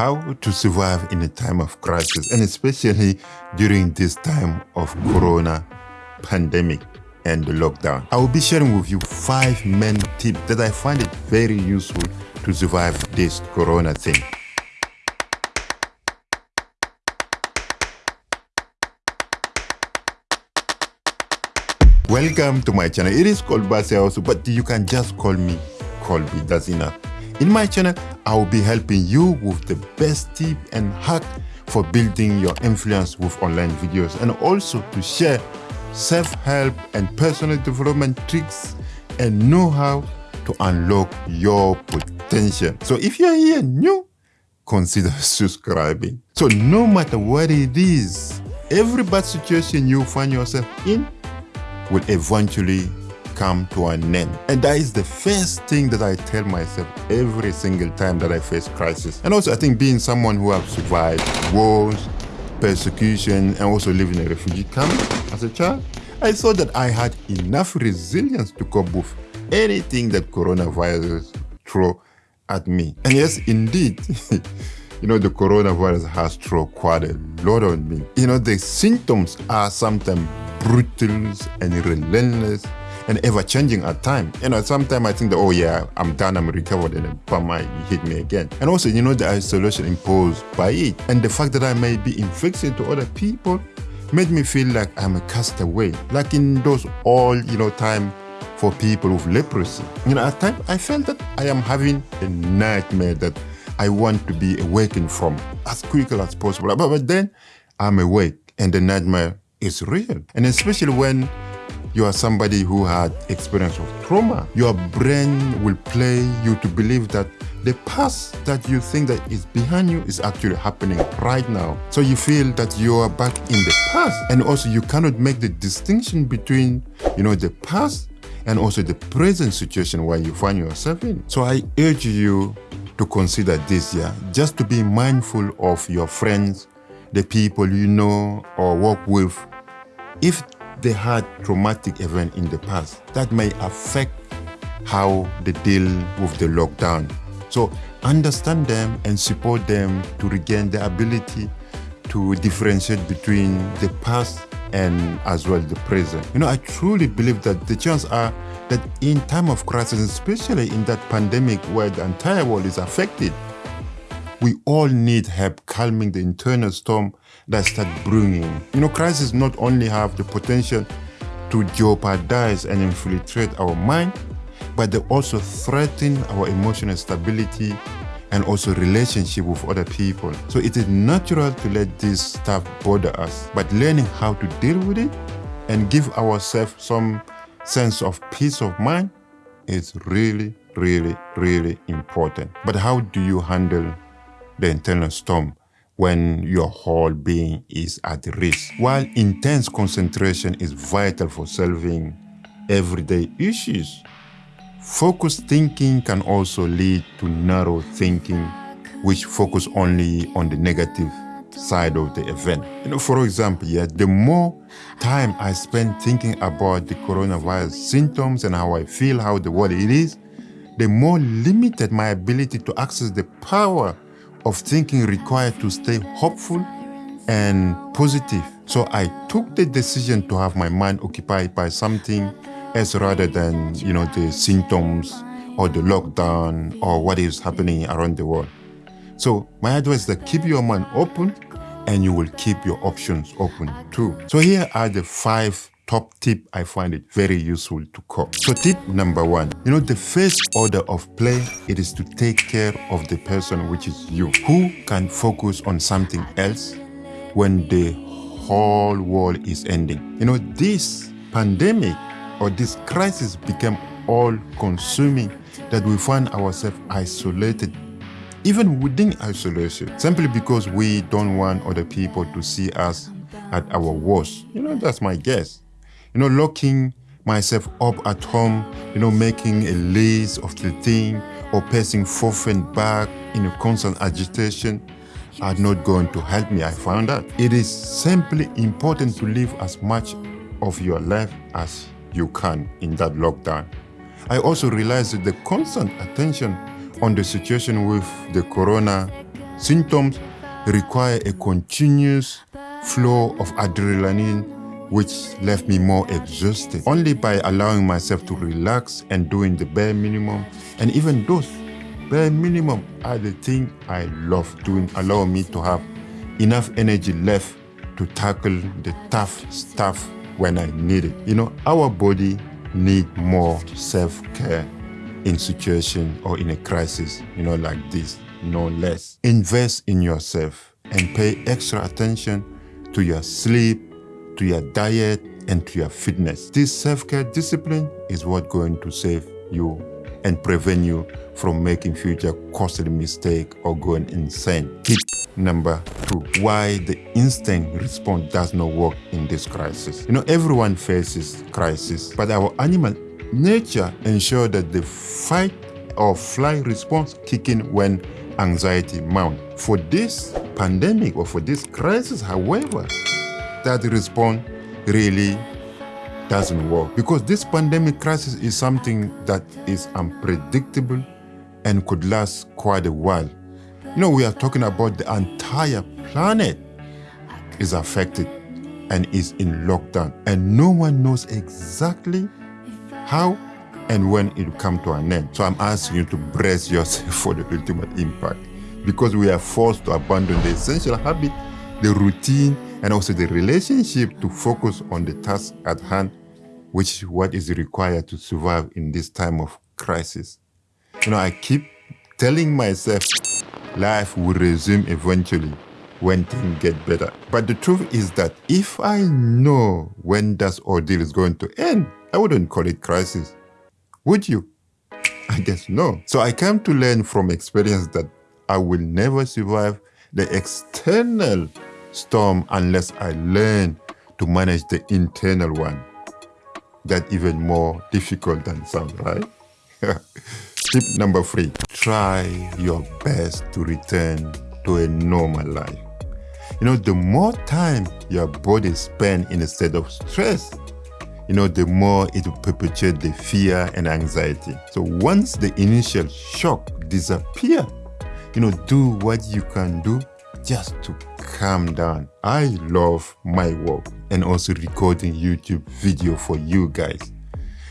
how to survive in a time of crisis and especially during this time of corona pandemic and the lockdown. I will be sharing with you five main tips that I find it very useful to survive this corona thing. Welcome to my channel. It is called Base also, but you can just call me Colby. That's enough. In my channel, I will be helping you with the best tip and hack for building your influence with online videos and also to share self-help and personal development tricks and know-how to unlock your potential. So if you're here new, consider subscribing. So no matter what it is, every bad situation you find yourself in, will eventually come to an end. And that is the first thing that I tell myself every single time that I face crisis. And also I think being someone who have survived wars, persecution, and also living in a refugee camp as a child, I saw that I had enough resilience to cope with anything that coronavirus throw at me. And yes, indeed, you know, the coronavirus has thrown quite a lot on me. You know, the symptoms are sometimes brutal and relentless and ever changing at times. You know, sometimes I think that, oh yeah, I'm done, I'm recovered, and bam, might hit me again. And also, you know, the isolation imposed by it and the fact that I may be infected to other people made me feel like I'm a castaway. Like in those all, you know, time for people with leprosy. You know, at times I felt that I am having a nightmare that I want to be awakened from as quickly as possible. But, but then I'm awake and the nightmare is real. And especially when you are somebody who had experience of trauma, your brain will play you to believe that the past that you think that is behind you is actually happening right now. So you feel that you are back in the past. And also you cannot make the distinction between, you know, the past and also the present situation where you find yourself in. So I urge you to consider this year, just to be mindful of your friends, the people you know or work with, if they had traumatic event in the past, that may affect how they deal with the lockdown. So understand them and support them to regain the ability to differentiate between the past and as well the present. You know, I truly believe that the chance are that in time of crisis, especially in that pandemic where the entire world is affected, we all need help calming the internal storm that start brewing. You know, crises not only have the potential to jeopardize and infiltrate our mind, but they also threaten our emotional stability and also relationship with other people. So it is natural to let this stuff bother us, but learning how to deal with it and give ourselves some sense of peace of mind is really, really, really important. But how do you handle the internal storm when your whole being is at risk. While intense concentration is vital for solving everyday issues, focused thinking can also lead to narrow thinking, which focus only on the negative side of the event. You know, for example, yeah, the more time I spend thinking about the coronavirus symptoms and how I feel, how the world it is, the more limited my ability to access the power of thinking required to stay hopeful and positive. So I took the decision to have my mind occupied by something else rather than, you know, the symptoms or the lockdown or what is happening around the world. So my advice is that keep your mind open and you will keep your options open too. So here are the five top tip I find it very useful to call. So tip number one, you know, the first order of play, it is to take care of the person, which is you, who can focus on something else when the whole world is ending. You know, this pandemic or this crisis became all consuming that we find ourselves isolated even within isolation, simply because we don't want other people to see us at our worst. You know, that's my guess you know, locking myself up at home, you know, making a list of the thing or pacing forth and back in a constant agitation are not going to help me, I found out. It is simply important to live as much of your life as you can in that lockdown. I also realized that the constant attention on the situation with the corona symptoms require a continuous flow of adrenaline which left me more exhausted. Only by allowing myself to relax and doing the bare minimum, and even those bare minimum are the thing I love doing, allow me to have enough energy left to tackle the tough stuff when I need it. You know, our body need more self-care in situation or in a crisis, you know, like this, no less. Invest in yourself and pay extra attention to your sleep, to your diet, and to your fitness. This self-care discipline is what going to save you and prevent you from making future costly mistake or going insane. Tip number two, why the instinct response does not work in this crisis. You know, everyone faces crisis, but our animal nature ensure that the fight or flight response kick in when anxiety mount. For this pandemic or for this crisis, however, that response really doesn't work because this pandemic crisis is something that is unpredictable and could last quite a while. You know, we are talking about the entire planet is affected and is in lockdown and no one knows exactly how and when it will come to an end. So I'm asking you to brace yourself for the ultimate impact because we are forced to abandon the essential habit, the routine, and also the relationship to focus on the task at hand, which is what is required to survive in this time of crisis. You know, I keep telling myself life will resume eventually when things get better. But the truth is that if I know when that ordeal is going to end, I wouldn't call it crisis. Would you? I guess no. So I came to learn from experience that I will never survive the external storm unless I learn to manage the internal one. That even more difficult than sound, right? Tip number three, try your best to return to a normal life. You know, the more time your body spends in a state of stress, you know, the more it will perpetuate the fear and anxiety. So once the initial shock disappear, you know, do what you can do just to calm down. I love my work and also recording YouTube video for you guys.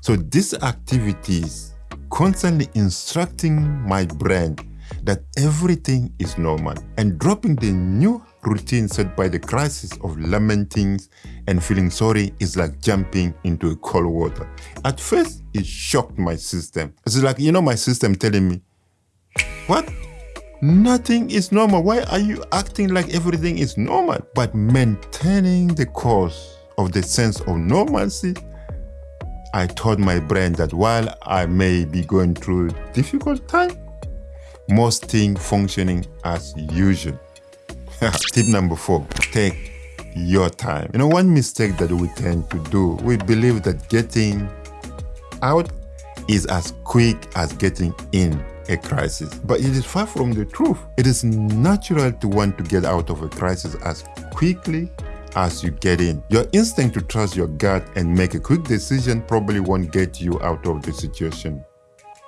So these activities constantly instructing my brain that everything is normal and dropping the new routine set by the crisis of lamenting and feeling sorry is like jumping into a cold water. At first, it shocked my system. It's like, you know, my system telling me, what? Nothing is normal. Why are you acting like everything is normal? But maintaining the course of the sense of normalcy, I told my brain that while I may be going through a difficult time, most things functioning as usual. Tip number four, take your time. You know, one mistake that we tend to do, we believe that getting out is as quick as getting in a crisis. But it is far from the truth. It is natural to want to get out of a crisis as quickly as you get in. Your instinct to trust your gut and make a quick decision probably won't get you out of the situation.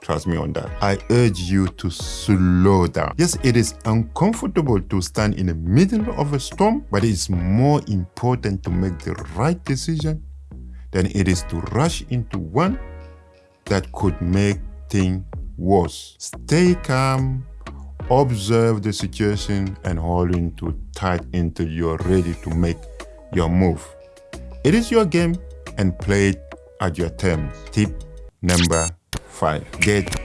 Trust me on that. I urge you to slow down. Yes, it is uncomfortable to stand in the middle of a storm, but it is more important to make the right decision than it is to rush into one that could make things worse. Stay calm, observe the situation and hold into tight until you're ready to make your move. It is your game and play it at your terms. Tip number five, get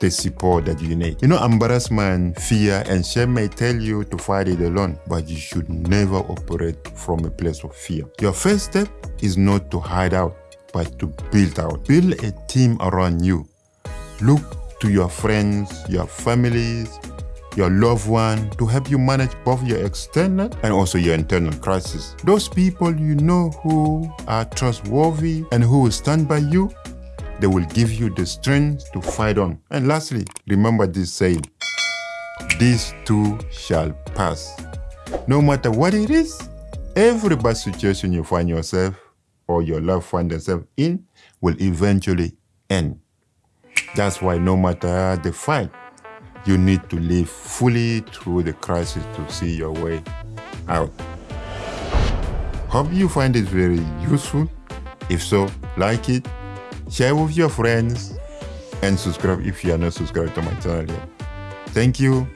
the support that you need. You know, embarrassment, fear, and shame may tell you to fight it alone, but you should never operate from a place of fear. Your first step is not to hide out, but to build out. Build a team around you. Look to your friends, your families, your loved one to help you manage both your external and also your internal crisis. Those people you know who are trustworthy and who will stand by you, they will give you the strength to fight on. And lastly, remember this saying, this too shall pass. No matter what it is, every bad situation you find yourself or your loved find themselves in will eventually end. That's why no matter the fight, you need to live fully through the crisis to see your way out. Hope you find it very useful. If so, like it, share with your friends, and subscribe if you are not subscribed to my channel yet. Thank you,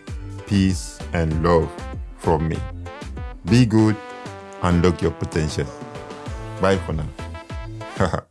peace, and love from me. Be good, unlock your potential. Bye for now.